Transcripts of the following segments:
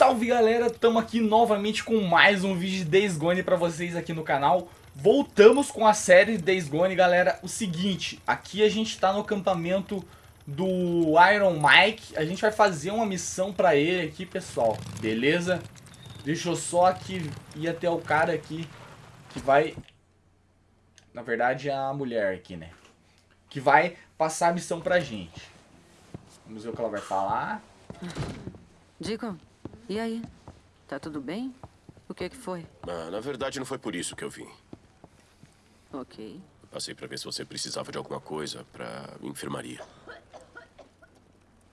salve galera, estamos aqui novamente com mais um vídeo de Days Gone para vocês aqui no canal. Voltamos com a série Days Gone galera, o seguinte, aqui a gente está no acampamento do Iron Mike. A gente vai fazer uma missão para ele aqui pessoal, beleza? Deixa eu só aqui ir até o cara aqui que vai... Na verdade é a mulher aqui né? Que vai passar a missão pra gente. Vamos ver o que ela vai falar. Deacon, e aí? Tá tudo bem? O que é que foi? Ah, na verdade, não foi por isso que eu vim. Ok. Passei pra ver se você precisava de alguma coisa pra enfermaria.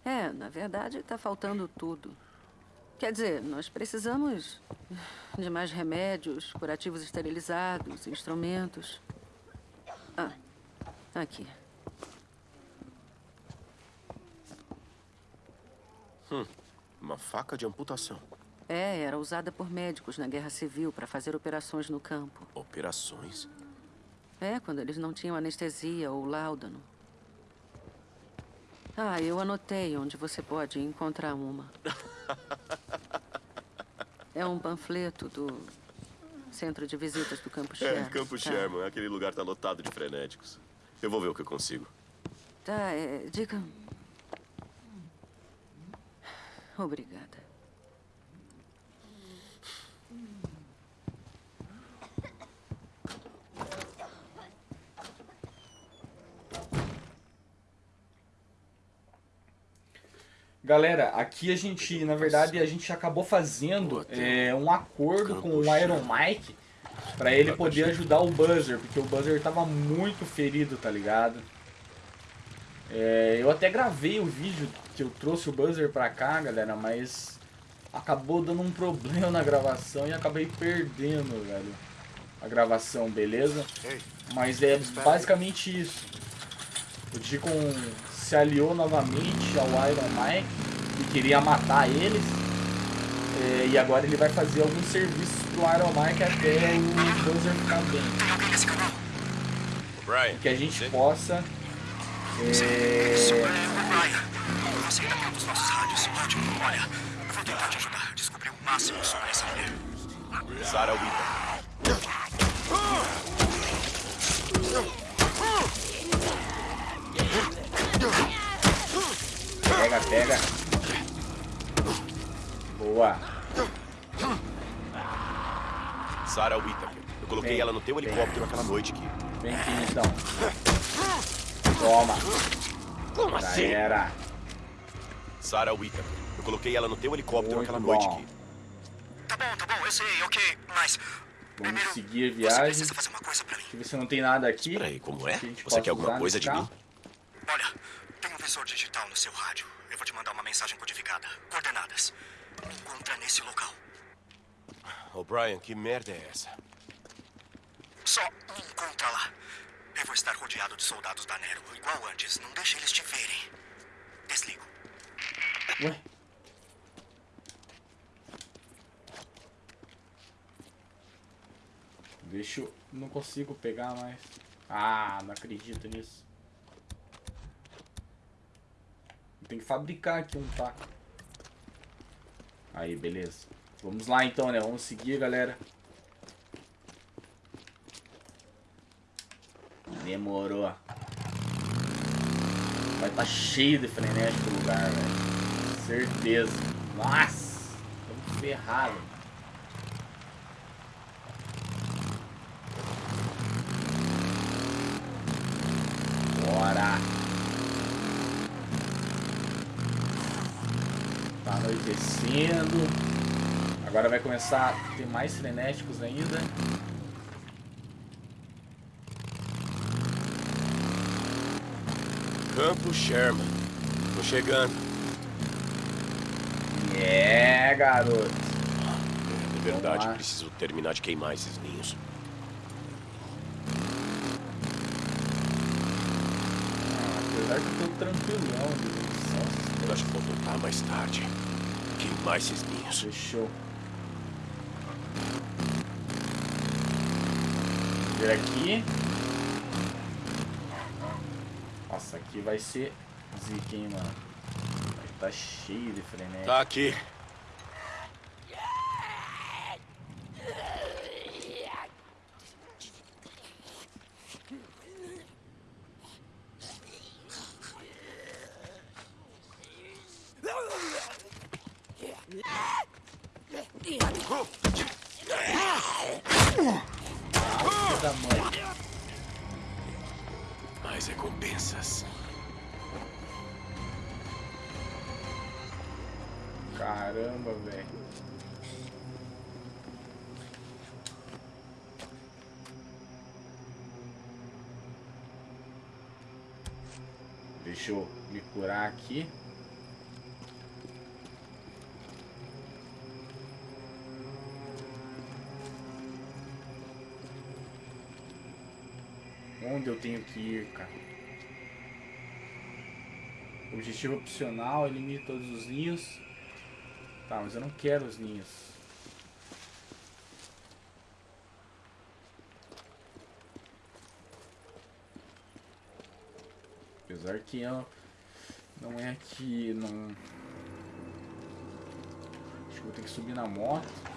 É, na verdade, tá faltando tudo. Quer dizer, nós precisamos de mais remédios, curativos esterilizados, instrumentos. Ah, aqui. Hum. Uma faca de amputação. É, era usada por médicos na Guerra Civil para fazer operações no campo. Operações? É, quando eles não tinham anestesia ou láudano. Ah, eu anotei onde você pode encontrar uma. é um panfleto do Centro de Visitas do Campo Sherman. É, Campo tá. Sherman. Aquele lugar tá lotado de frenéticos. Eu vou ver o que eu consigo. Tá, é, diga... Obrigada. Galera, aqui a gente, na verdade, a gente acabou fazendo é, um acordo com o Iron Mike para ele poder ajudar o Buzzer, porque o Buzzer tava muito ferido, tá ligado? É, eu até gravei o vídeo que eu trouxe o buzzer pra cá, galera, mas acabou dando um problema na gravação e acabei perdendo, velho, a gravação, beleza? Mas é basicamente isso. O Deacon se aliou novamente ao Iron Mike e queria matar eles. É, e agora ele vai fazer alguns serviços pro Iron Mike até o Buzzer ficar bem. Que a gente possa é... Você ainda tem um dos nossos rádios. Ótimo, olha, eu vou tentar te ajudar a descobrir o máximo sobre essa mulher. Sarah Wita. Pega, pega. Boa. Sarah Whittaker. Eu coloquei vem, ela no teu helicóptero vem. aquela noite aqui. Vem aqui então. Toma. Como Já assim? era. Sarah Whittaker. Eu coloquei ela no teu helicóptero Muito aquela bom. noite aqui. Tá bom, tá bom, eu sei, ok, mas... Vamos primeiro, seguir a Você viagem. precisa fazer uma coisa pra mim. Deixa eu ver se não tem nada aqui. Peraí, como é? que Você quer alguma coisa de carro. mim? Olha, tem um visor digital no seu rádio. Eu vou te mandar uma mensagem codificada. Coordenadas. Me encontra nesse local. Ô, Brian, que merda é essa? Só me encontra lá. Eu vou estar rodeado de soldados da Nero, igual antes. Não deixe eles te verem. Desligo. Deixa eu... Não consigo pegar mais. Ah, não acredito nisso. Tem que fabricar aqui um taco. Aí, beleza. Vamos lá então, né? Vamos seguir, galera. Demorou. Vai estar tá cheio de frenético o lugar, velho. Certeza. Nossa! Estamos ferrados. Bora! Tá anoitecendo. Agora vai começar a ter mais frenéticos ainda. Campo Sherman. Tô chegando. É, garoto. De verdade, preciso terminar de queimar esses ninhos. Ah, apesar que eu tô tranquilão. Eu acho que vou voltar mais tarde. Queimar esses ninhos. Fechou. Ver aqui. Nossa, aqui vai ser zica, hein, mano. Vai tá cheio de frenético. Tá aqui. Onde eu tenho que ir, cara? Objetivo opcional, elimine todos os ninhos. Tá, mas eu não quero os ninhos. Apesar que eu, não é que não. Acho que vou ter que subir na moto.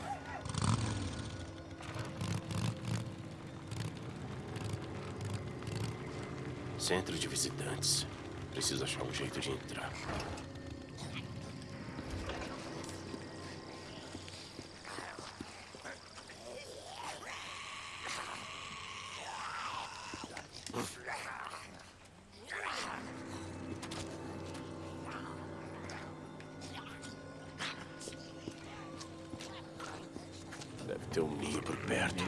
Centro de visitantes. Preciso achar um jeito de entrar. Deve ter um ninho por perto.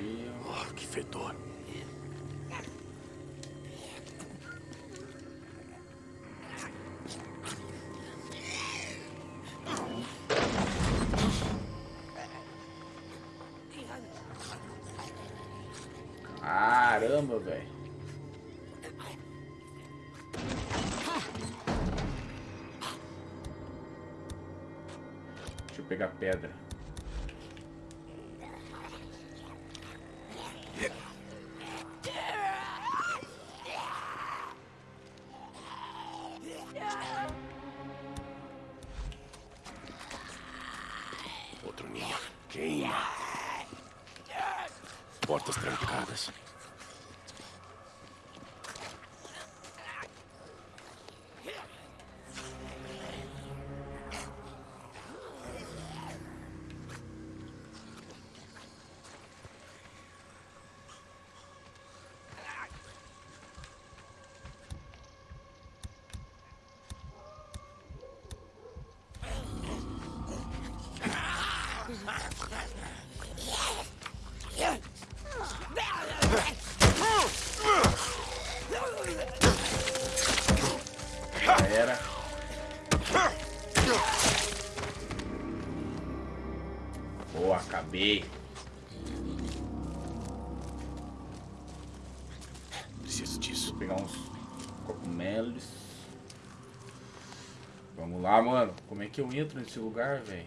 Oh, que fedor. Velho. Deixa eu pegar pedra. Acabei. Preciso disso. Vou pegar uns cogumelos. Vamos lá, mano. Como é que eu entro nesse lugar, velho?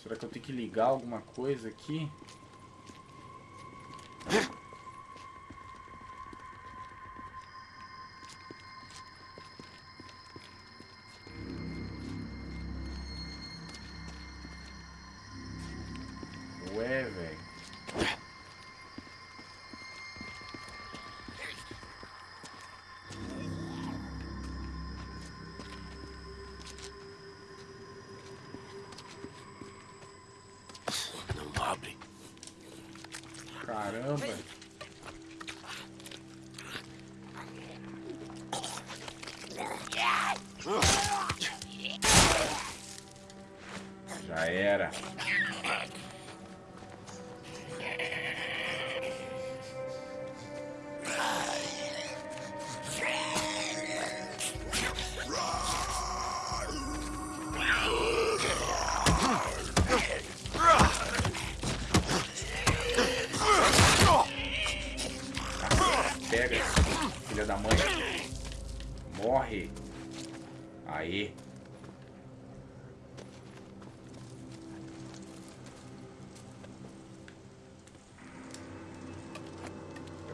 Será que eu tenho que ligar alguma coisa aqui? Caramba.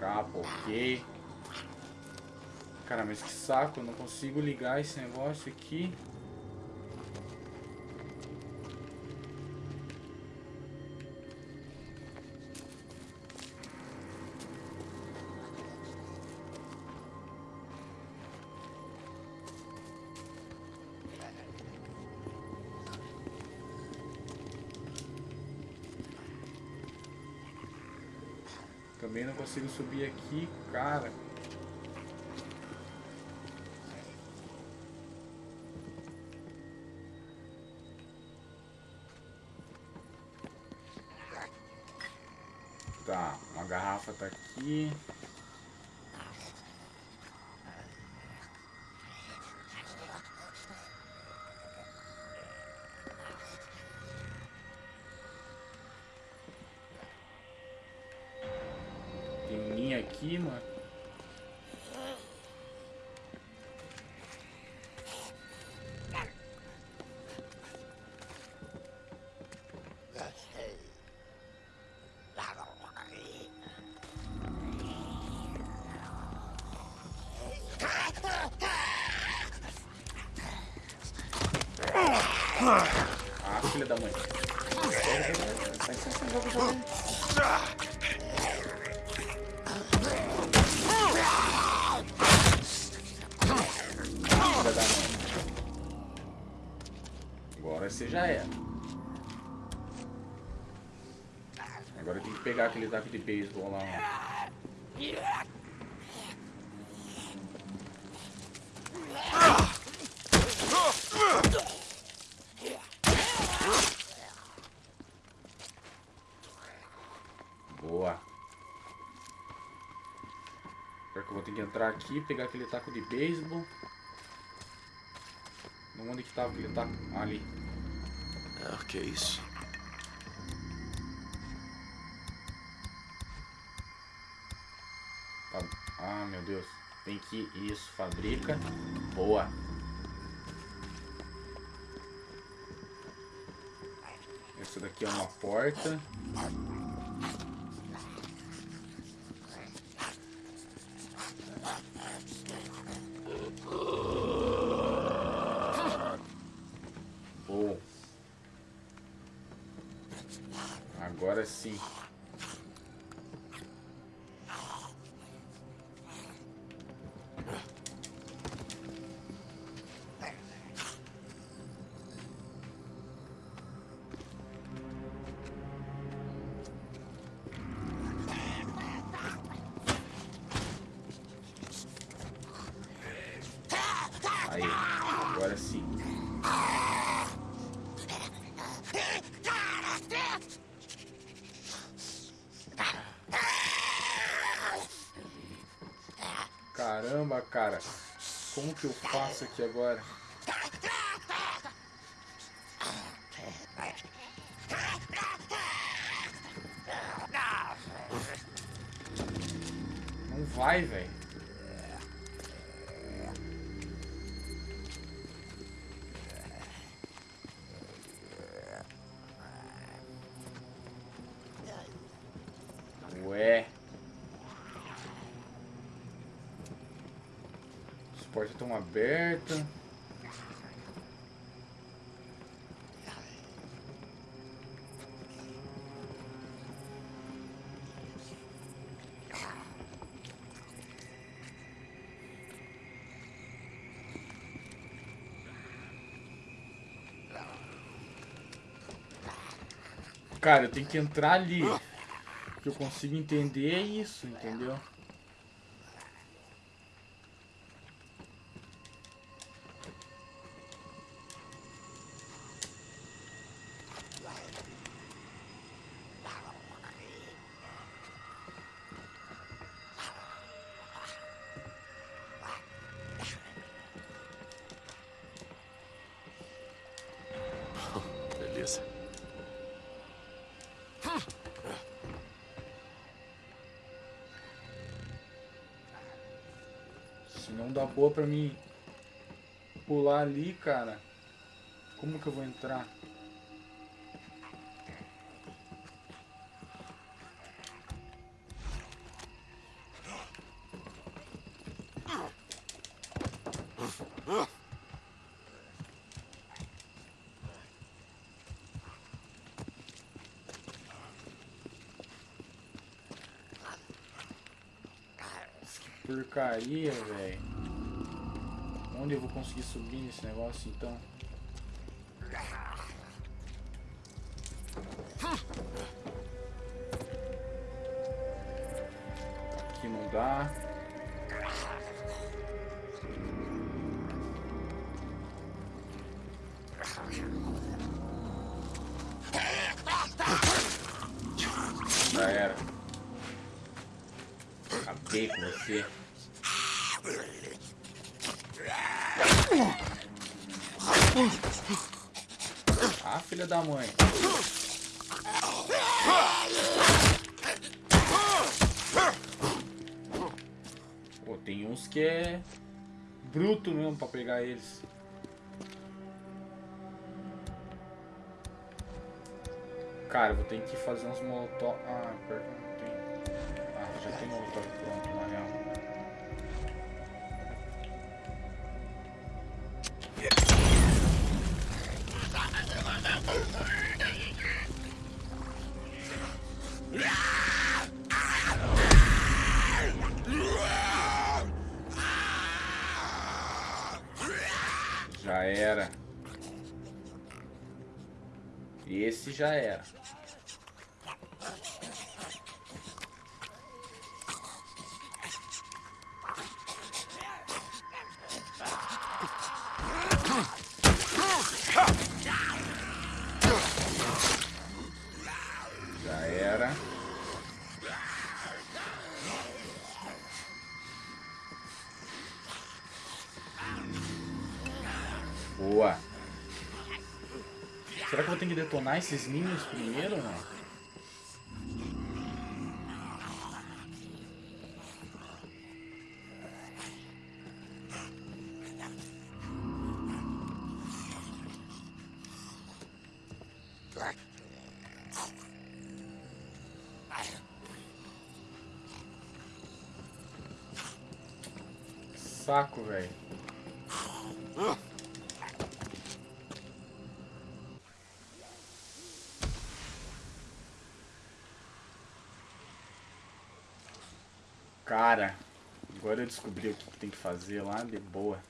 Trapa, ok. Cara, mas que saco, eu não consigo ligar esse negócio aqui. Consigo subir aqui, cara. Tá, uma garrafa tá aqui. Aqui, mano. Ah, filha da mãe. Sai, sai, sai, joga, Mãe. Agora você já era. Agora eu tenho que pegar aquele taco de beisebol lá. Boa. Pior que eu vou ter que entrar aqui, pegar aquele taco de beisebol. Onde que tava aquele taco? Ali. Ah, que é isso? Fa- Ah, meu Deus. Tem que... Isso, fabrica. Boa. Essa daqui é uma porta. Caramba, cara. Como que eu faço aqui agora? Abertas. Cara, eu tenho que entrar ali. Que eu consigo entender isso, entendeu? Boa pra mim pular ali, cara. Como que eu vou entrar? Porcaria, velho. Onde eu vou conseguir subir nesse negócio então? ajudar. Já era. Acabei com você. Ah, filha da mãe. Pô, tem uns que é bruto mesmo pra pegar eles. Cara, vou ter que fazer uns molotov. Ah, perto era. Esse já era. Esses ninhos primeiro? Saco, velho. Cara, agora eu descobri o que tem que fazer lá de boa.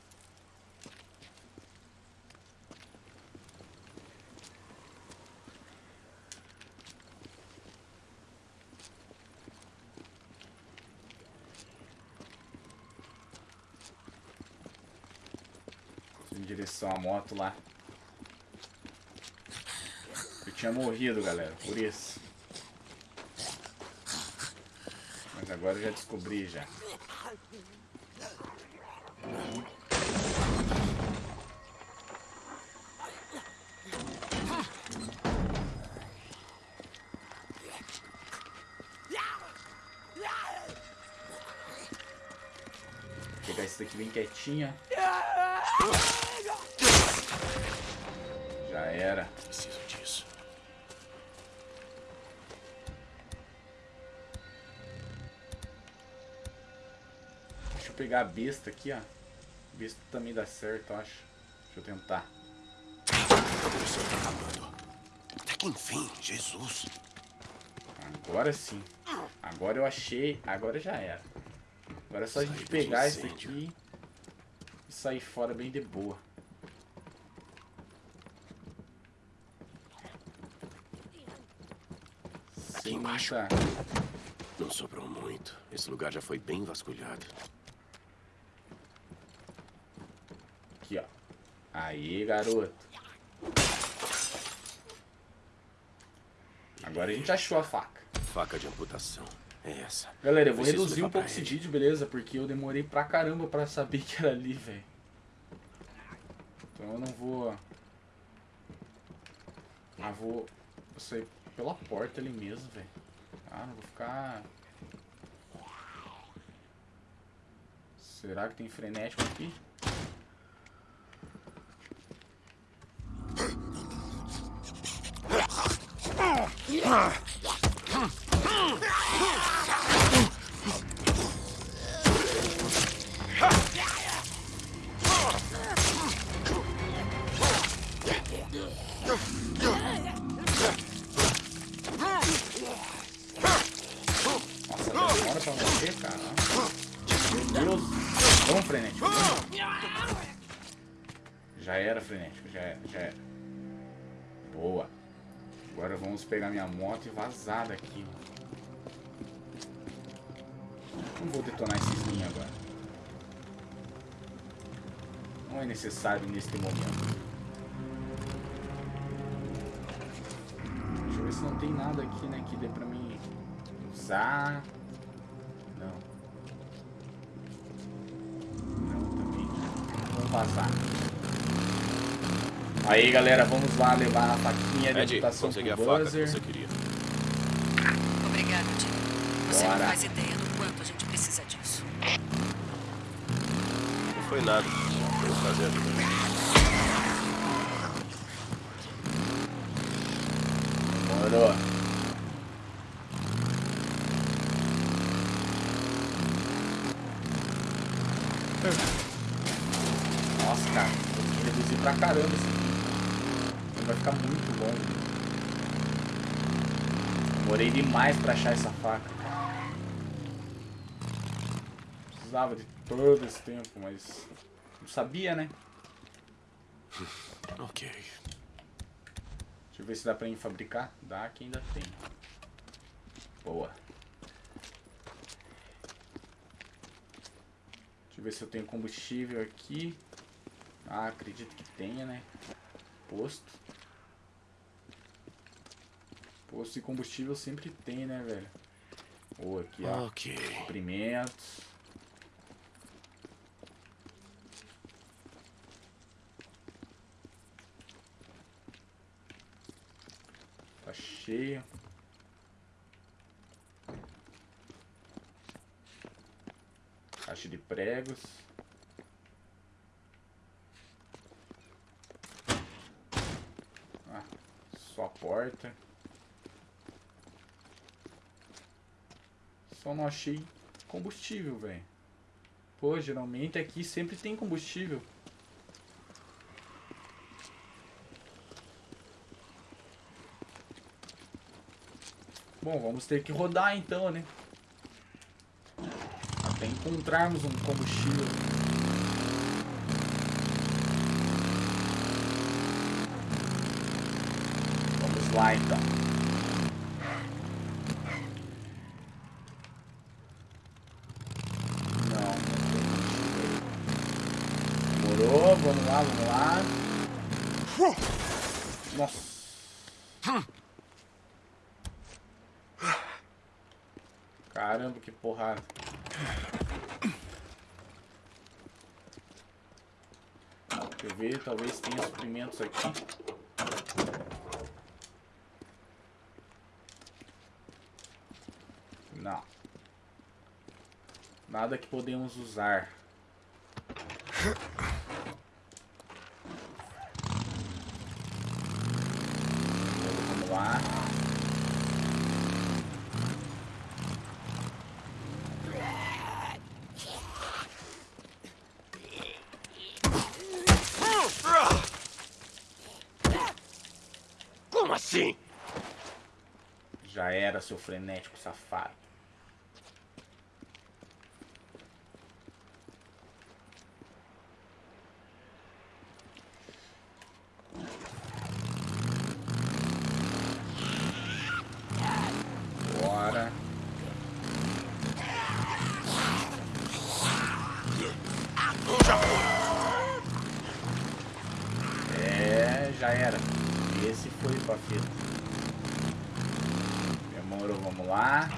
Em direção à moto lá. Eu tinha morrido, galera, por isso. Mas agora eu já descobri já. Pegar esse daqui bem quietinha. Já era. Pegar a besta aqui, ó. Besta também dá certo, eu acho. Deixa eu tentar. Tá acabando. Até que enfim, Jesus. Agora sim. Agora eu achei. Agora já era. Agora é só a gente pegar isso aqui e sair fora bem de boa. Sem embaixo. muita... Não sobrou muito. Esse lugar já foi bem vasculhado. Aqui, ó. Aí, garoto. Agora a gente achou a faca. Faca de amputação. É essa. Galera, eu vou Preciso reduzir um pouco esse vídeo, beleza? Porque eu demorei pra caramba pra saber que era ali, velho. Então eu não vou... Ah, vou... Vou sair pela porta ali mesmo, velho. Ah, não vou ficar... Será que tem frenético aqui? Nossa, Não é necessário neste momento. Deixa eu ver se não tem nada aqui, né? Que dê pra mim usar. Não. Não, também. Vamos vazar. Aí, galera, vamos lá levar a faquinha de adaptação consegui a pro faca que buzzer. você queria. Obrigada, Jim. Você Bora. não faz ideia do quanto a gente precisa disso. Não foi nada. Prazer ajudar. Demorou. Nossa, cara, vou reduzir pra caramba esse vídeo. Ele vai ficar muito longo. Demorei demais pra achar essa faca. Precisava de todo esse tempo, mas não sabia, né? Ok. Deixa eu ver se dá pra ir fabricar. Dá que ainda tem. Boa. Deixa eu ver se eu tenho combustível aqui. Ah, acredito que tenha, né? Posto. Posto de combustível sempre tem, né, velho? Ou aqui, ó. Ok. Suprimentos. Tá cheio. Caixa de pregos. Ah, só porta. Só não achei combustível, velho. Pô, geralmente aqui sempre tem combustível. Bom, vamos ter que rodar então, né? Até encontrarmos um combustível. Vamos lá então. Não, não. Demorou, vamos lá, vamos lá. Nossa. Caramba, que porrada. Deixa eu ver, talvez tenha suprimentos aqui. Não. Nada que podemos usar. Vamos lá. Como assim? Já era, seu frenético safado. Bora. É, já era. Esse foi pra fita. Demorou, vamos lá.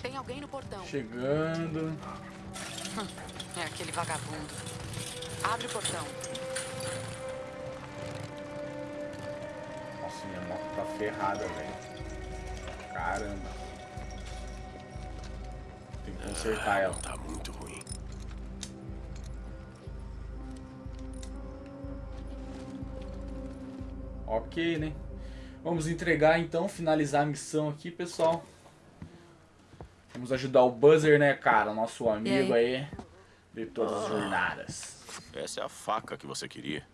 Tem alguém no portão. Chegando. É aquele vagabundo. Abre o portão. Nossa, minha moto tá ferrada, velho. Caramba. Tem que consertar ela. Tá muito ruim. Ok, né? Vamos entregar então, finalizar a missão aqui, pessoal. Vamos ajudar o Buzzer, né, cara? Nosso amigo aí? de todas as jornadas. Essa é a faca que você queria.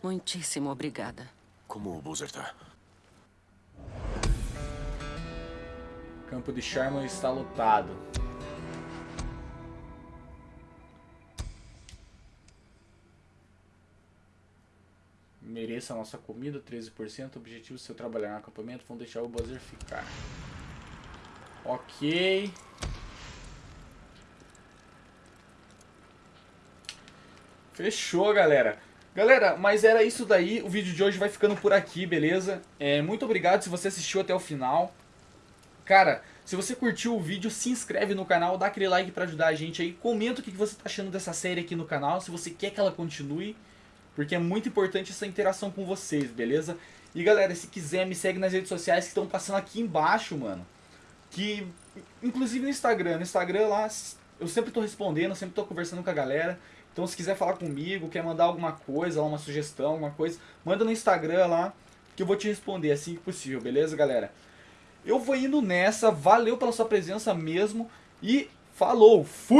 Muitíssimo obrigada. Como o Boozer tá? Campo de Sherman está lotado. Mereça a nossa comida, 13%. Objetivo se eu trabalhar no acampamento, vão deixar o Buzzer ficar. Ok. Fechou, galera. Galera, mas era isso daí. O vídeo de hoje vai ficando por aqui, beleza? É, muito obrigado se você assistiu até o final. Cara, se você curtiu o vídeo, se inscreve no canal, dá aquele like pra ajudar a gente aí. Comenta o que você tá achando dessa série aqui no canal, se você quer que ela continue. Porque é muito importante essa interação com vocês, beleza? E galera, se quiser, me segue nas redes sociais que estão passando aqui embaixo, mano. Que, inclusive no Instagram. No Instagram lá, eu sempre tô respondendo, sempre tô conversando com a galera. Então se quiser falar comigo, quer mandar alguma coisa, uma sugestão, alguma coisa, manda no Instagram lá, que eu vou te responder assim que possível, beleza, galera? Eu vou indo nessa, valeu pela sua presença mesmo e falou, fui!